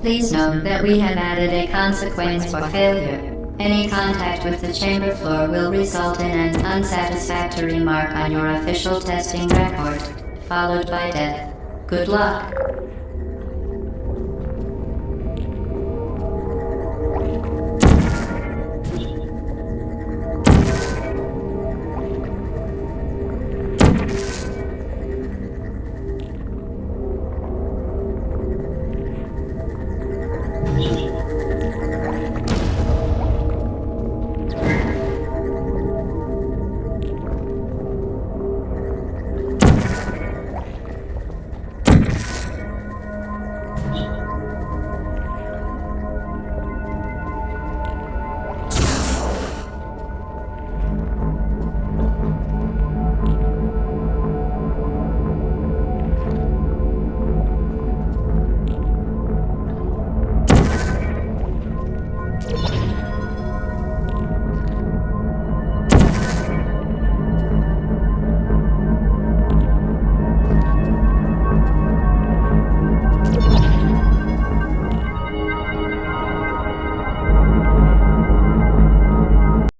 Please note that we have added a consequence for failure. Any contact with the chamber floor will result in an unsatisfactory mark on your official testing record, followed by death. Good luck.